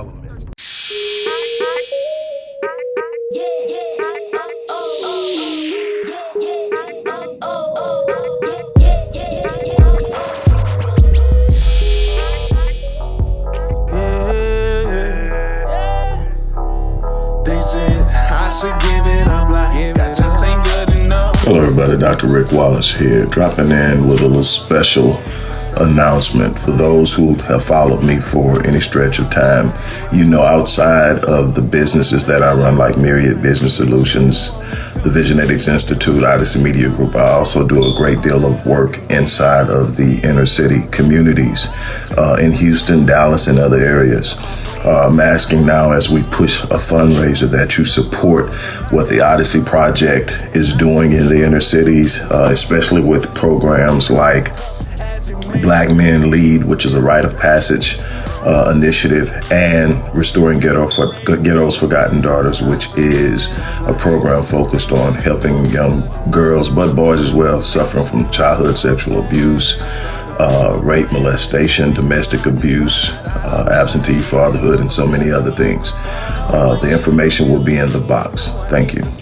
all elements. Hello everybody, Dr. Rick Wallace here, dropping in with a little special announcement for those who have followed me for any stretch of time. You know, outside of the businesses that I run, like Myriad Business Solutions, the Visionetics Institute, Odyssey Media Group, I also do a great deal of work inside of the inner city communities uh, in Houston, Dallas, and other areas. Uh, I'm asking now as we push a fundraiser that you support what the Odyssey Project is doing in the inner cities, uh, especially with programs like Black Men Lead, which is a rite of passage uh, initiative, and Restoring Ghetto for, Ghetto's Forgotten Daughters, which is a program focused on helping young girls, but boys as well, suffering from childhood sexual abuse, uh, rape, molestation, domestic abuse, uh, absentee fatherhood, and so many other things. Uh, the information will be in the box. Thank you.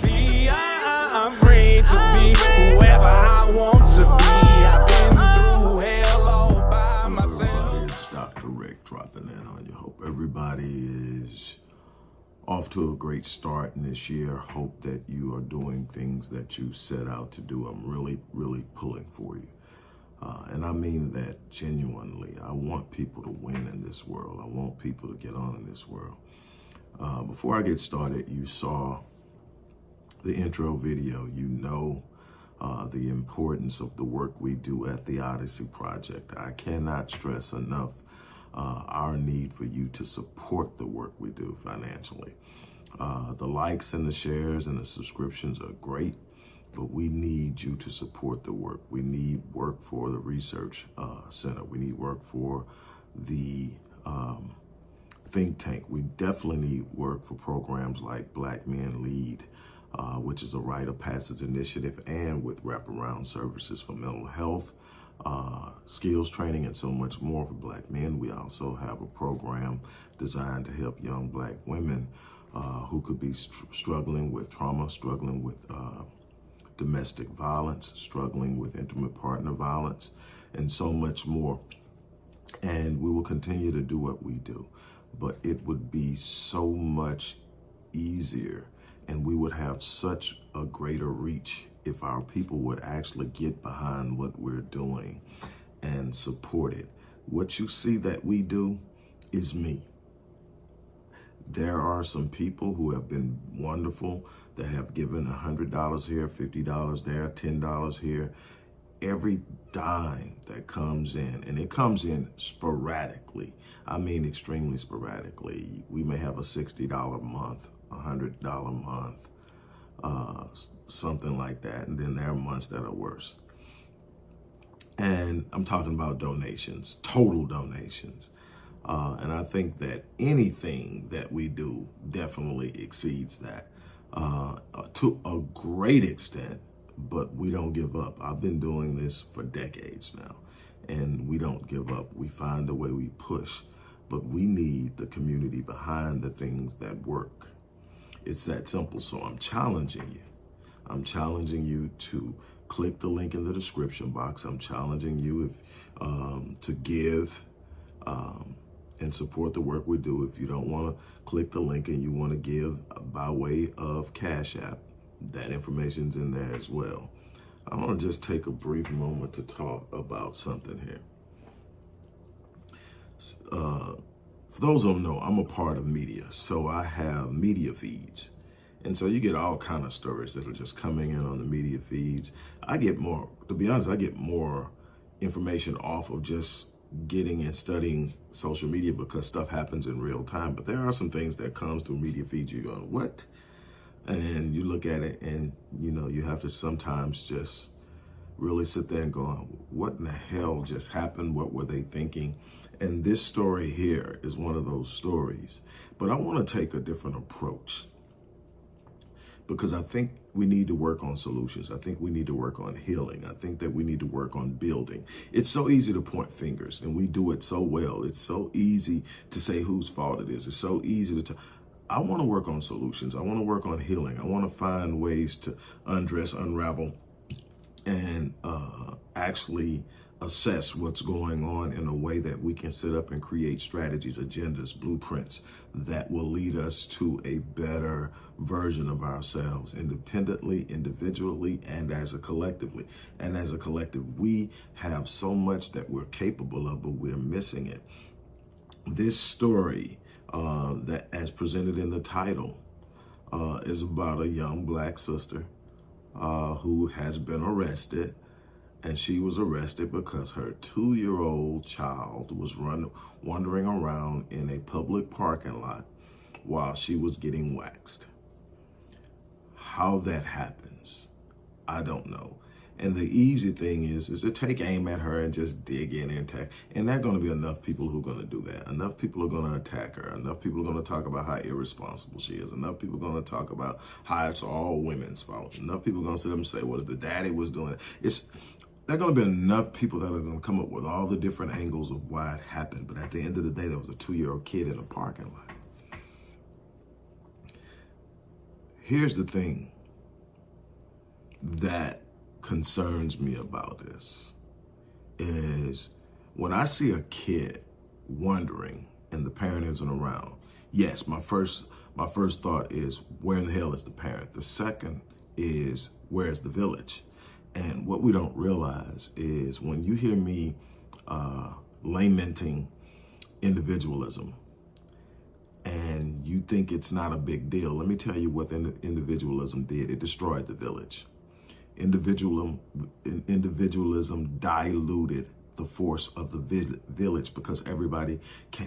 To a great start in this year. Hope that you are doing things that you set out to do. I'm really, really pulling for you. Uh, and I mean that genuinely. I want people to win in this world. I want people to get on in this world. Uh, before I get started, you saw the intro video. You know uh, the importance of the work we do at the Odyssey Project. I cannot stress enough uh, our need for you to support the work we do financially. Uh, the likes and the shares and the subscriptions are great, but we need you to support the work. We need work for the research uh, center. We need work for the um, think tank. We definitely need work for programs like Black Men Lead, uh, which is a rite of passage initiative, and with wraparound services for mental health, uh, skills training, and so much more for black men. We also have a program designed to help young black women uh, who could be struggling with trauma, struggling with uh, domestic violence, struggling with intimate partner violence, and so much more. And we will continue to do what we do. But it would be so much easier and we would have such a greater reach if our people would actually get behind what we're doing and support it. What you see that we do is me. There are some people who have been wonderful that have given $100 here, $50 there, $10 here. Every dime that comes in, and it comes in sporadically. I mean extremely sporadically. We may have a $60 month, $100 a month, uh, something like that. And then there are months that are worse. And I'm talking about donations, total donations. Uh, and I think that anything that we do definitely exceeds that uh, to a great extent, but we don't give up. I've been doing this for decades now, and we don't give up. We find a way, we push, but we need the community behind the things that work. It's that simple. So I'm challenging you. I'm challenging you to click the link in the description box. I'm challenging you if um, to give um, and support the work we do. If you don't want to click the link and you want to give by way of Cash App, that information's in there as well. I want to just take a brief moment to talk about something here. Uh, for those who don't know, I'm a part of media, so I have media feeds. And so you get all kind of stories that are just coming in on the media feeds. I get more, to be honest, I get more information off of just getting and studying social media because stuff happens in real time. But there are some things that comes through media feeds. You go, what? And you look at it and, you know, you have to sometimes just really sit there and go, what in the hell just happened? What were they thinking? And this story here is one of those stories. But I want to take a different approach because I think we need to work on solutions. I think we need to work on healing. I think that we need to work on building. It's so easy to point fingers and we do it so well. It's so easy to say whose fault it is. It's so easy to. I want to work on solutions. I want to work on healing. I want to find ways to undress, unravel, and uh, actually assess what's going on in a way that we can set up and create strategies, agendas, blueprints that will lead us to a better version of ourselves independently, individually, and as a collectively. And as a collective, we have so much that we're capable of, but we're missing it. This story uh, that as presented in the title uh, is about a young black sister uh, who has been arrested and she was arrested because her two-year-old child was run wandering around in a public parking lot while she was getting waxed. How that happens, I don't know. And the easy thing is, is to take aim at her and just dig in and attack. And there going to be enough people who are going to do that. Enough people are going to attack her. Enough people are going to talk about how irresponsible she is. Enough people are going to talk about how it's all women's fault. Enough people are going to sit up and say, well, if the daddy was doing it. It's there are going to be enough people that are going to come up with all the different angles of why it happened. But at the end of the day, there was a two-year-old kid in a parking lot. Here's the thing that concerns me about this is when I see a kid wondering and the parent isn't around, yes, my first my first thought is where in the hell is the parent? The second is where's the village? And what we don't realize is when you hear me uh, lamenting individualism and you think it's not a big deal, let me tell you what individualism did. It destroyed the village. Individualism, individualism diluted the force of the village because everybody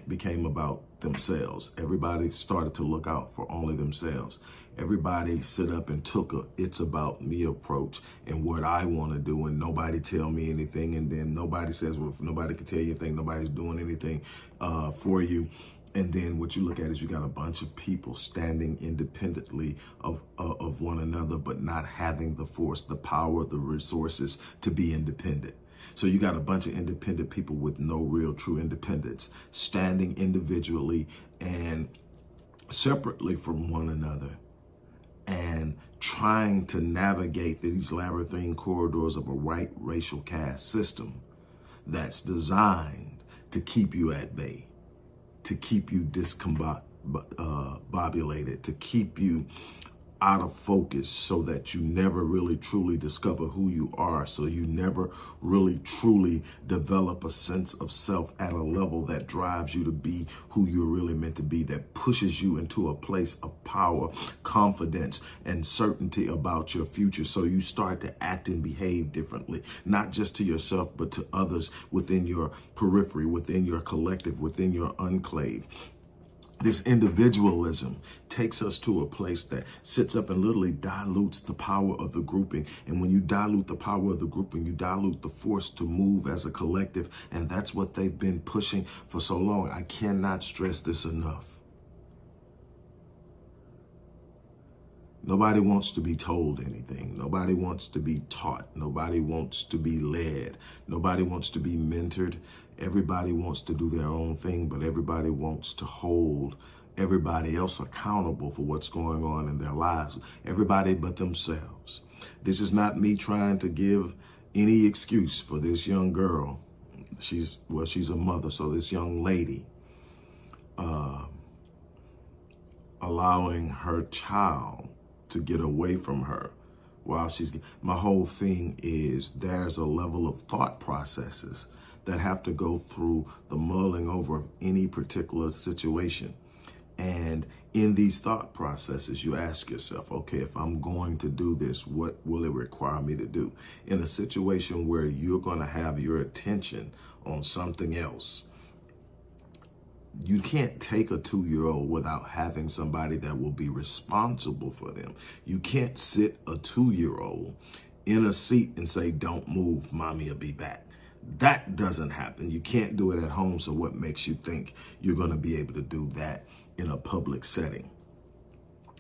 became about themselves. Everybody started to look out for only themselves. Everybody sit up and took a it's about me approach and what I want to do and nobody tell me anything and then nobody says, well, nobody can tell you anything, nobody's doing anything uh, for you. And then what you look at is you got a bunch of people standing independently of, uh, of one another, but not having the force, the power, the resources to be independent. So you got a bunch of independent people with no real true independence standing individually and separately from one another and trying to navigate these labyrinthine corridors of a white racial caste system that's designed to keep you at bay, to keep you discombobulated, uh, to keep you out of focus so that you never really truly discover who you are. So you never really truly develop a sense of self at a level that drives you to be who you're really meant to be, that pushes you into a place of power, confidence, and certainty about your future. So you start to act and behave differently, not just to yourself, but to others within your periphery, within your collective, within your enclave this individualism takes us to a place that sits up and literally dilutes the power of the grouping. And when you dilute the power of the grouping, you dilute the force to move as a collective. And that's what they've been pushing for so long. I cannot stress this enough. Nobody wants to be told anything. Nobody wants to be taught. Nobody wants to be led. Nobody wants to be mentored. Everybody wants to do their own thing, but everybody wants to hold everybody else accountable for what's going on in their lives. Everybody but themselves. This is not me trying to give any excuse for this young girl. She's, well, she's a mother, so this young lady uh, allowing her child to get away from her while she's, my whole thing is there's a level of thought processes that have to go through the mulling over of any particular situation. And in these thought processes, you ask yourself, okay, if I'm going to do this, what will it require me to do? In a situation where you're going to have your attention on something else, you can't take a two-year-old without having somebody that will be responsible for them. You can't sit a two-year-old in a seat and say, don't move, mommy will be back. That doesn't happen. You can't do it at home. So what makes you think you're going to be able to do that in a public setting?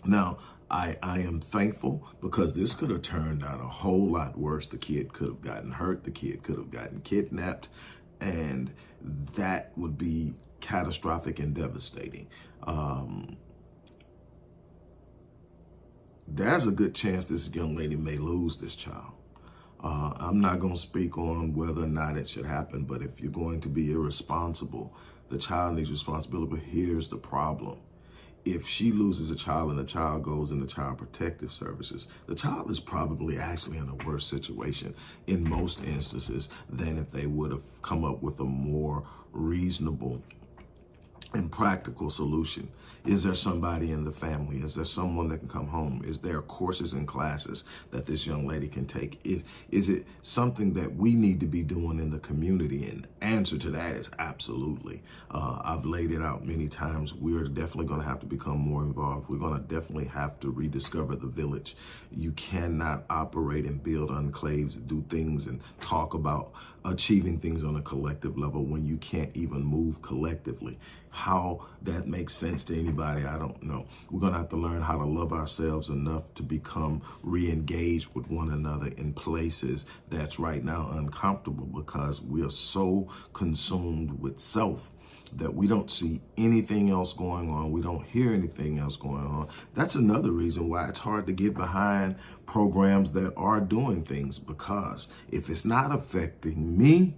Now, I, I am thankful because this could have turned out a whole lot worse. The kid could have gotten hurt. The kid could have gotten kidnapped. And that would be catastrophic and devastating. Um, there's a good chance this young lady may lose this child. Uh, I'm not going to speak on whether or not it should happen, but if you're going to be irresponsible, the child needs responsibility. But here's the problem. If she loses a child and the child goes into child protective services, the child is probably actually in a worse situation in most instances than if they would have come up with a more reasonable and practical solution. Is there somebody in the family? Is there someone that can come home? Is there courses and classes that this young lady can take? Is, is it something that we need to be doing in the community? And answer to that is absolutely. Uh, I've laid it out many times. We're definitely going to have to become more involved. We're going to definitely have to rediscover the village. You cannot operate and build enclaves, do things and talk about achieving things on a collective level when you can't even move collectively. How that makes sense to anybody, I don't know. We're going to have to learn how to love ourselves enough to become re-engaged with one another in places that's right now uncomfortable because we are so consumed with self that we don't see anything else going on. We don't hear anything else going on. That's another reason why it's hard to get behind programs that are doing things because if it's not affecting me,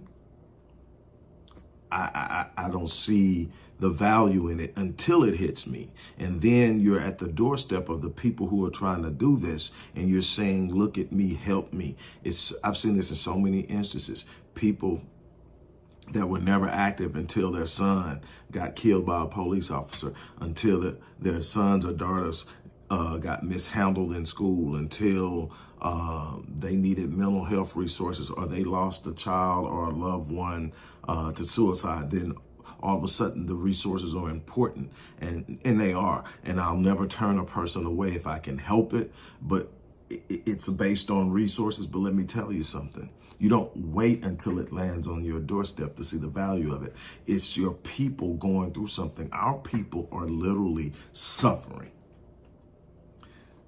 I, I, I don't see the value in it until it hits me. And then you're at the doorstep of the people who are trying to do this and you're saying, look at me, help me. It's I've seen this in so many instances. People that were never active until their son got killed by a police officer, until the, their sons or daughters uh, got mishandled in school, until uh, they needed mental health resources or they lost a child or a loved one uh, to suicide, then all of a sudden the resources are important and, and they are. And I'll never turn a person away if I can help it, but it's based on resources. But let me tell you something. You don't wait until it lands on your doorstep to see the value of it. It's your people going through something. Our people are literally suffering.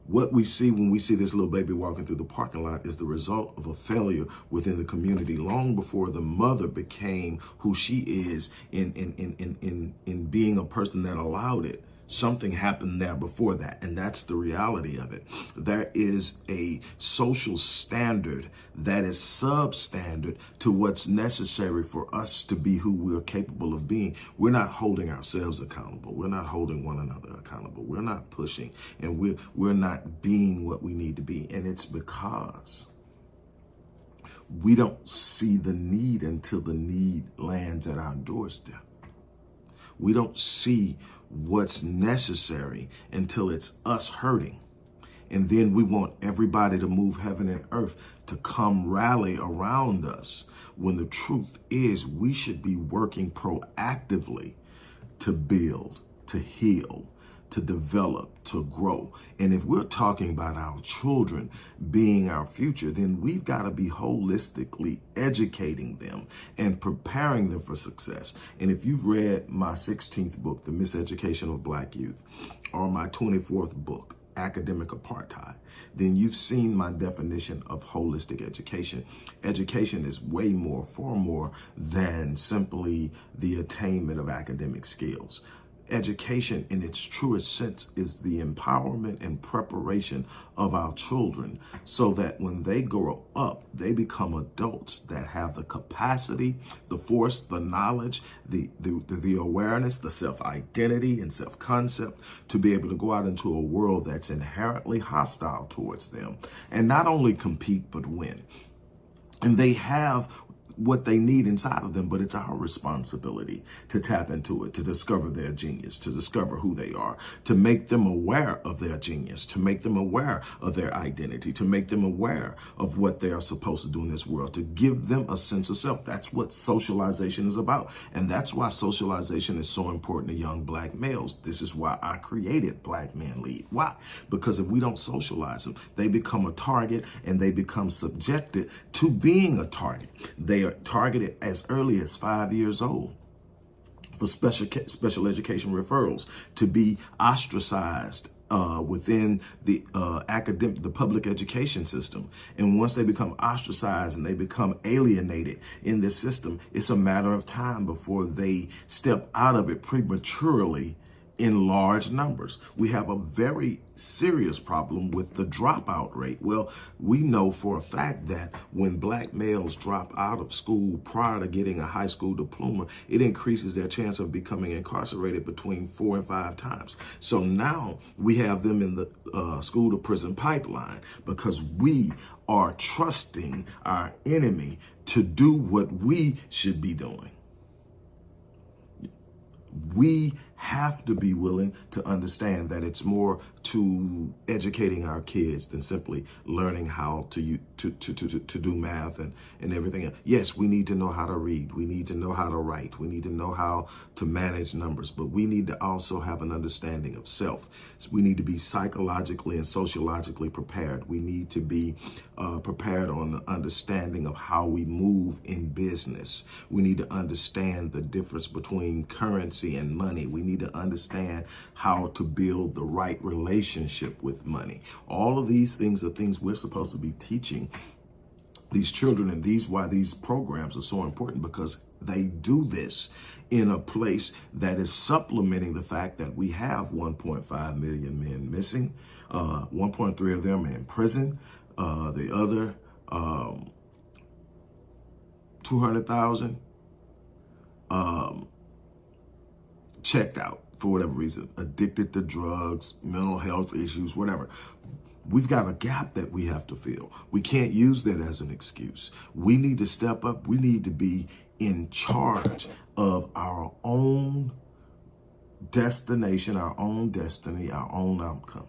What we see when we see this little baby walking through the parking lot is the result of a failure within the community long before the mother became who she is in, in, in, in, in, in being a person that allowed it. Something happened there before that, and that's the reality of it. There is a social standard that is substandard to what's necessary for us to be who we're capable of being. We're not holding ourselves accountable. We're not holding one another accountable. We're not pushing, and we're, we're not being what we need to be. And it's because we don't see the need until the need lands at our doorstep. We don't see what's necessary until it's us hurting. And then we want everybody to move heaven and earth to come rally around us when the truth is we should be working proactively to build, to heal, to develop, to grow. And if we're talking about our children being our future, then we've got to be holistically educating them and preparing them for success. And if you've read my 16th book, The Miseducation of Black Youth, or my 24th book, academic apartheid, then you've seen my definition of holistic education. Education is way more, far more than simply the attainment of academic skills education in its truest sense is the empowerment and preparation of our children so that when they grow up, they become adults that have the capacity, the force, the knowledge, the, the, the awareness, the self-identity and self-concept to be able to go out into a world that's inherently hostile towards them and not only compete, but win. And they have what they need inside of them, but it's our responsibility to tap into it, to discover their genius, to discover who they are, to make them aware of their genius, to make them aware of their identity, to make them aware of what they are supposed to do in this world, to give them a sense of self. That's what socialization is about. And that's why socialization is so important to young black males. This is why I created Black Man Lead. Why? Because if we don't socialize them, they become a target and they become subjected to being a target. They are targeted as early as five years old for special special education referrals to be ostracized uh, within the uh, academic, the public education system. And once they become ostracized and they become alienated in this system, it's a matter of time before they step out of it prematurely in large numbers. We have a very serious problem with the dropout rate. Well, we know for a fact that when black males drop out of school prior to getting a high school diploma, it increases their chance of becoming incarcerated between four and five times. So now we have them in the uh, school to prison pipeline because we are trusting our enemy to do what we should be doing. We have to be willing to understand that it's more to educating our kids than simply learning how to to to to, to do math and and everything. Yes, we need to know how to read. We need to know how to write. We need to know how to manage numbers, but we need to also have an understanding of self. We need to be psychologically and sociologically prepared. We need to be uh, prepared on the understanding of how we move in business. We need to understand the difference between currency and money. We need to understand how to build the right relationship with money. All of these things are things we're supposed to be teaching these children and these why these programs are so important because they do this in a place that is supplementing the fact that we have 1.5 million men missing uh, 1.3 of them in prison uh, the other um, 200,000 um, checked out for whatever reason, addicted to drugs, mental health issues, whatever. We've got a gap that we have to fill. We can't use that as an excuse. We need to step up. We need to be in charge of our own destination, our own destiny, our own outcome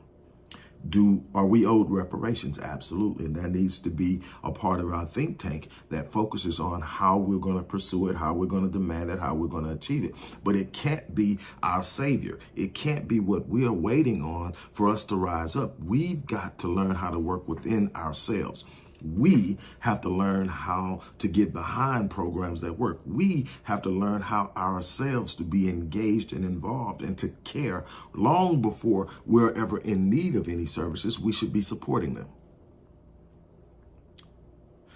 do are we owed reparations? Absolutely. And that needs to be a part of our think tank that focuses on how we're going to pursue it how we're going to demand it how we're going to achieve it. But it can't be our savior. It can't be what we are waiting on for us to rise up. We've got to learn how to work within ourselves we have to learn how to get behind programs that work. We have to learn how ourselves to be engaged and involved and to care long before we're ever in need of any services. We should be supporting them.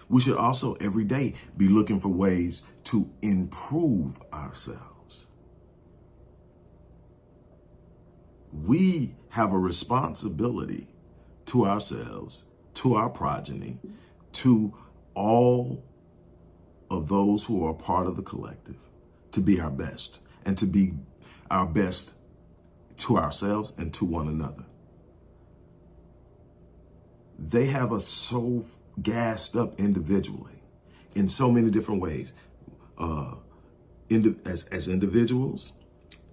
We should also every day be looking for ways to improve ourselves. We have a responsibility to ourselves to our progeny, to all of those who are part of the collective, to be our best and to be our best to ourselves and to one another. They have us so gassed up individually in so many different ways. Uh, as, as individuals,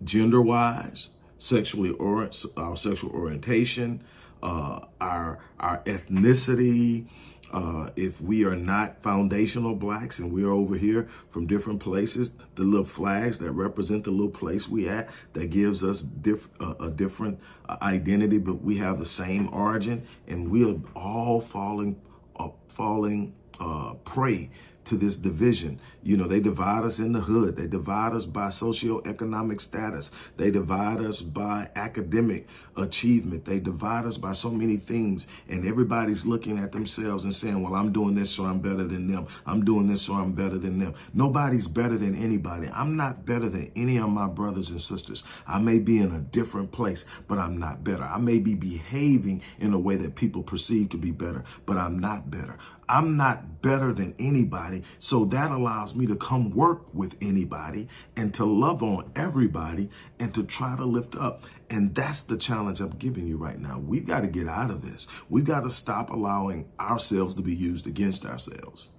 gender-wise, sexually or our sexual orientation, uh, our our ethnicity, uh, if we are not foundational blacks and we're over here from different places, the little flags that represent the little place we at, that gives us diff uh, a different uh, identity, but we have the same origin and we are all falling, uh, falling uh, prey to this division. You know, they divide us in the hood. They divide us by socioeconomic status. They divide us by academic achievement. They divide us by so many things. And everybody's looking at themselves and saying, well, I'm doing this so I'm better than them. I'm doing this so I'm better than them. Nobody's better than anybody. I'm not better than any of my brothers and sisters. I may be in a different place, but I'm not better. I may be behaving in a way that people perceive to be better, but I'm not better. I'm not better than anybody. So that allows me to come work with anybody and to love on everybody and to try to lift up. And that's the challenge I'm giving you right now. We've got to get out of this. We've got to stop allowing ourselves to be used against ourselves.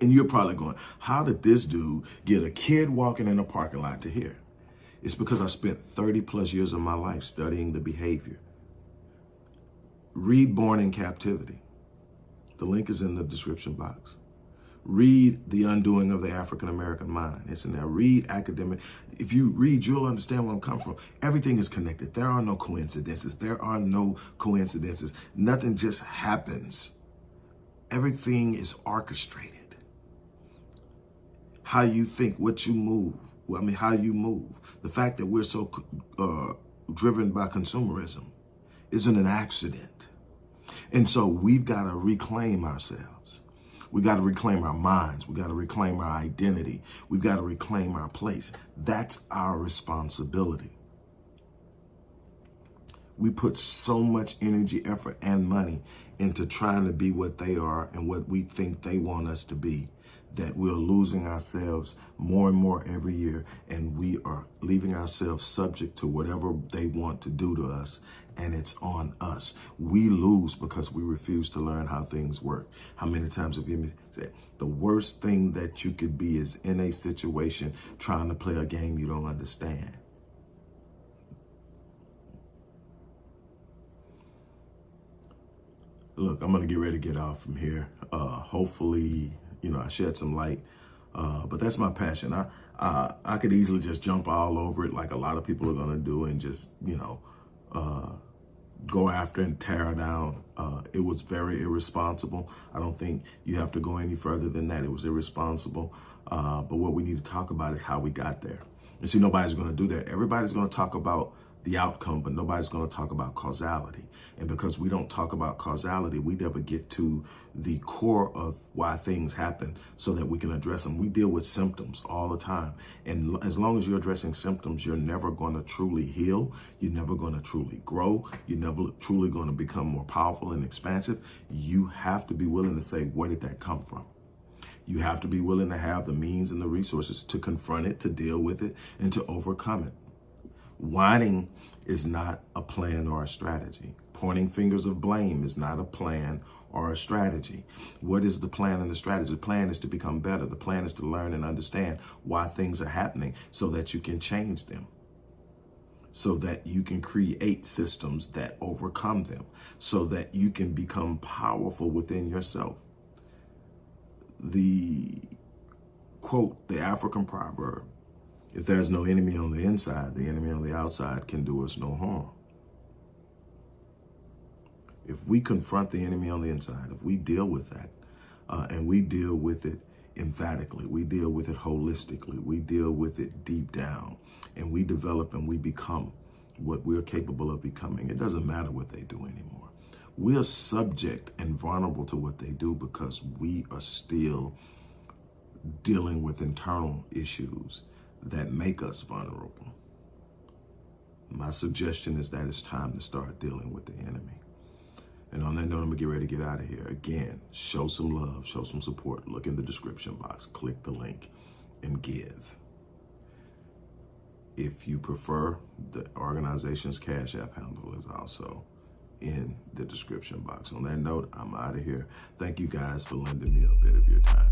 And you're probably going, how did this dude get a kid walking in a parking lot to here? It's because I spent 30 plus years of my life studying the behavior. Read Born in Captivity. The link is in the description box. Read The Undoing of the African American Mind. It's in there. Read academic. If you read, you'll understand where I'm coming from. Everything is connected. There are no coincidences. There are no coincidences. Nothing just happens. Everything is orchestrated. How you think, what you move. I mean, how you move. The fact that we're so uh, driven by consumerism isn't an accident. And so we've got to reclaim ourselves. We got to reclaim our minds. We got to reclaim our identity. We've got to reclaim our place. That's our responsibility. We put so much energy, effort, and money into trying to be what they are and what we think they want us to be that we're losing ourselves more and more every year and we are leaving ourselves subject to whatever they want to do to us and it's on us. We lose because we refuse to learn how things work. How many times have you said the worst thing that you could be is in a situation trying to play a game you don't understand? Look, I'm going to get ready to get off from here. Uh, hopefully, you know, I shed some light. Uh, but that's my passion. I, I I could easily just jump all over it like a lot of people are going to do and just, you know, uh, go after and tear down. Uh, it was very irresponsible. I don't think you have to go any further than that. It was irresponsible. Uh, but what we need to talk about is how we got there. And see, nobody's going to do that. Everybody's going to talk about the outcome, but nobody's going to talk about causality. And because we don't talk about causality, we never get to the core of why things happen so that we can address them. We deal with symptoms all the time. And as long as you're addressing symptoms, you're never going to truly heal. You're never going to truly grow. You're never truly going to become more powerful and expansive. You have to be willing to say, where did that come from? You have to be willing to have the means and the resources to confront it, to deal with it, and to overcome it. Whining is not a plan or a strategy. Pointing fingers of blame is not a plan or a strategy. What is the plan and the strategy? The plan is to become better. The plan is to learn and understand why things are happening so that you can change them. So that you can create systems that overcome them. So that you can become powerful within yourself. The quote, the African proverb, if there's no enemy on the inside, the enemy on the outside can do us no harm. If we confront the enemy on the inside, if we deal with that, uh, and we deal with it emphatically, we deal with it holistically, we deal with it deep down, and we develop and we become what we're capable of becoming, it doesn't matter what they do anymore. We're subject and vulnerable to what they do because we are still dealing with internal issues that make us vulnerable. My suggestion is that it's time to start dealing with the enemy. And on that note, I'm gonna get ready to get out of here. Again, show some love, show some support. Look in the description box, click the link, and give. If you prefer, the organization's Cash App handle is also in the description box. On that note, I'm out of here. Thank you guys for lending me a bit of your time.